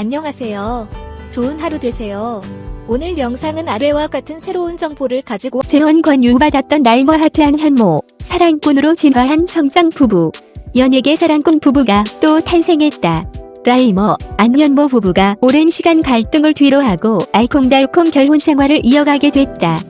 안녕하세요. 좋은 하루 되세요. 오늘 영상은 아래와 같은 새로운 정보를 가지고 재혼 권유받았던 라이머 하트 안현모, 사랑꾼으로 진화한 성장 부부. 연예계 사랑꾼 부부가 또 탄생했다. 라이머, 안현모 부부가 오랜 시간 갈등을 뒤로하고 알콩달콩 결혼 생활을 이어가게 됐다.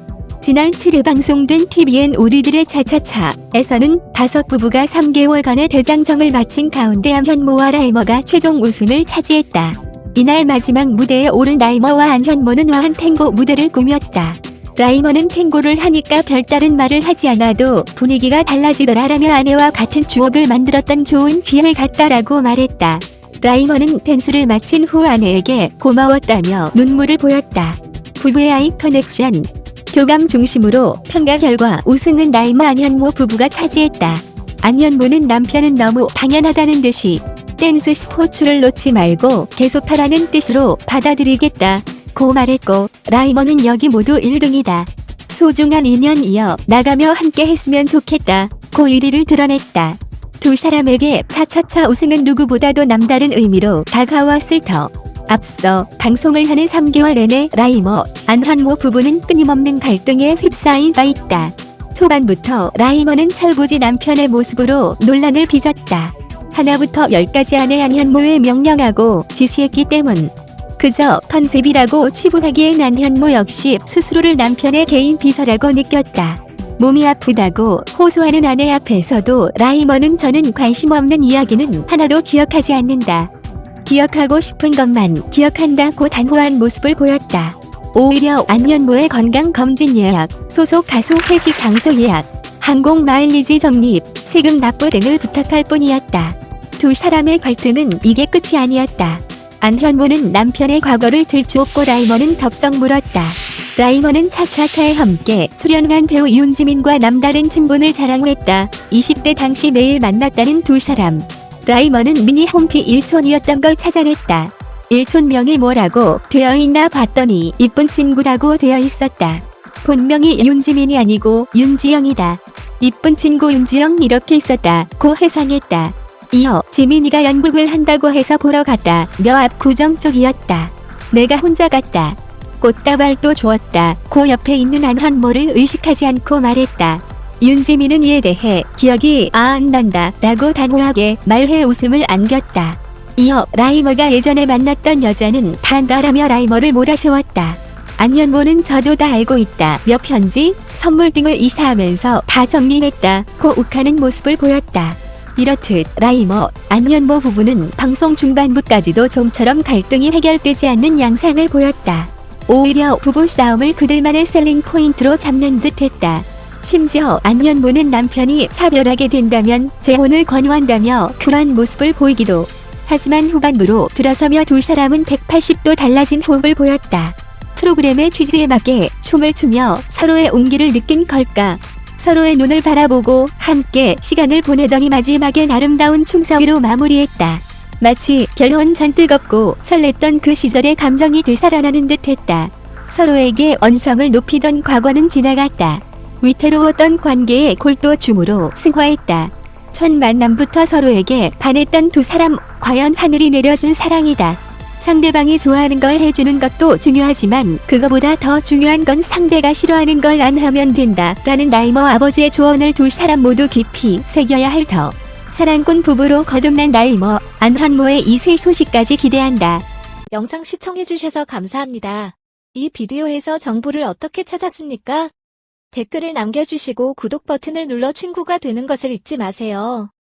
지난 7일 방송된 TVN 우리들의 차차차에서는 다섯 부부가 3개월간의 대장정을 마친 가운데 안현모와 라이머가 최종 우승을 차지했다. 이날 마지막 무대에 오른 라이머와 안현모는 화려한 탱고 무대를 꾸몄다. 라이머는 탱고를 하니까 별다른 말을 하지 않아도 분위기가 달라지더라 라며 아내와 같은 추억을 만들었던 좋은 기회 같다라고 말했다. 라이머는 댄스를 마친 후 아내에게 고마웠다며 눈물을 보였다. 부부의 eye connection 교감 중심으로 평가 결과 우승은 라이머 안현모 부부가 차지했다. 안현모는 남편은 너무 당연하다는 듯이 댄스 스포츠를 놓지 말고 계속하라는 뜻으로 받아들이겠다. 고 말했고 라이머는 여기 모두 1등이다. 소중한 인연 이어 나가며 함께 했으면 좋겠다. 고 의리를 드러냈다. 두 사람에게 차차차 우승은 누구보다도 남다른 의미로 다가왔을 터. 앞서 방송을 하는 3개월 내내 라이머, 안현모 부부는 끊임없는 갈등에 휩싸인 바 있다. 초반부터 라이머는 철부지 남편의 모습으로 논란을 빚었다. 하나부터 열까지 아내 안현모에 명령하고 지시했기 때문. 그저 컨셉이라고 치부하기엔 안현모 역시 스스로를 남편의 개인 비서라고 느꼈다. 몸이 아프다고 호소하는 아내 앞에서도 라이머는 저는 관심 없는 이야기는 하나도 기억하지 않는다. 기억하고 싶은 것만 기억한다고 단호한 모습을 보였다. 오히려 안현모의 건강검진 예약, 소속 가수 회식 장소 예약, 항공 마일리지 적립, 세금 납부 등을 부탁할 뿐이었다. 두 사람의 갈등은 이게 끝이 아니었다. 안현모는 남편의 과거를 들추었고 라이머는 덥석 물었다. 라이머는 차차차에 함께 출연한 배우 윤지민과 남다른 친분을 자랑했다. 20대 당시 매일 만났다는 두 사람. 라이머는 미니 홈피 일촌이었던 걸 찾아냈다. 일촌명이 뭐라고 되어 있나 봤더니 이쁜 친구라고 되어 있었다. 본명이 윤지민이 아니고 윤지영이다. 이쁜 친구 윤지영 이렇게 있었다. 고 해상했다. 이어 지민이가 연극을 한다고 해서 보러 갔다. 며앞 구정 쪽이었다. 내가 혼자 갔다. 꽃다발도 주었다. 고 옆에 있는 안환모를 의식하지 않고 말했다. 윤지민은 이에 대해 기억이 아 안 난다 라고 단호하게 말해 웃음을 안겼다. 이어 라이머가 예전에 만났던 여자는 다 안다라며 라이머를 몰아세웠다. 안현모는 저도 다 알고 있다. 몇 편지, 선물 등을 이사하면서 다 정리했다. 고 욱하는 모습을 보였다. 이렇듯 라이머, 안현모 부부는 방송 중반부까지도 좀처럼 갈등이 해결되지 않는 양상을 보였다. 오히려 부부 싸움을 그들만의 selling point로 잡는 듯했다. 심지어 안현모는 남편이 사별하게 된다면 재혼을 권유한다며 그런 모습을 보이기도 하지만 후반부로 들어서며 두 사람은 180도 달라진 호흡을 보였다. 프로그램의 취지에 맞게 춤을 추며 서로의 온기를 느낀 걸까. 서로의 눈을 바라보고 함께 시간을 보내더니 마지막엔 아름다운 춤사위로 마무리했다. 마치 결혼 전 뜨겁고 설렜던 그 시절의 감정이 되살아나는 듯했다. 서로에게 언성을 높이던 과거는 지나갔다. 위태로웠던 관계의 골도 춤으로 승화했다. 첫 만남부터 서로에게 반했던 두 사람 과연 하늘이 내려준 사랑이다. 상대방이 좋아하는 걸 해주는 것도 중요하지만 그거보다 더 중요한 건 상대가 싫어하는 걸 안 하면 된다. 라는 라이머 아버지의 조언을 두 사람 모두 깊이 새겨야 할 터. 사랑꾼 부부로 거듭난 라이머, 안현모의 이세 소식까지 기대한다. 영상 시청해주셔서 감사합니다. 이 비디오에서 정보를 어떻게 찾았습니까? 댓글을 남겨주시고 구독 버튼을 눌러 친구가 되는 것을 잊지 마세요.